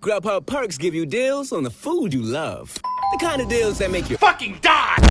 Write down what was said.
Grubhub perks give you deals on the food you love. The kind of deals that make you fucking die!